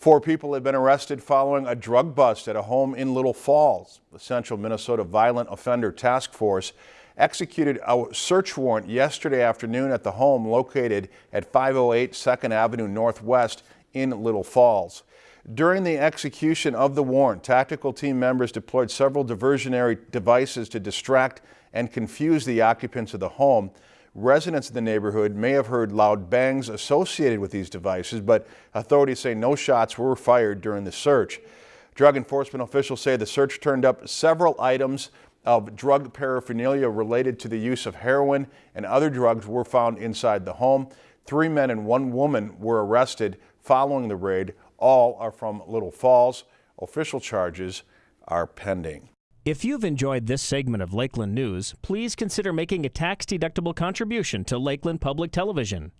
Four people have been arrested following a drug bust at a home in Little Falls. The Central Minnesota Violent Offender Task Force executed a search warrant yesterday afternoon at the home located at 508 2nd Avenue Northwest in Little Falls. During the execution of the warrant, tactical team members deployed several diversionary devices to distract and confuse the occupants of the home. Residents in the neighborhood may have heard loud bangs associated with these devices, but authorities say no shots were fired during the search. Drug enforcement officials say the search turned up several items of drug paraphernalia related to the use of heroin and other drugs were found inside the home. Three men and one woman were arrested following the raid. All are from Little Falls. Official charges are pending. If you've enjoyed this segment of Lakeland News, please consider making a tax-deductible contribution to Lakeland Public Television.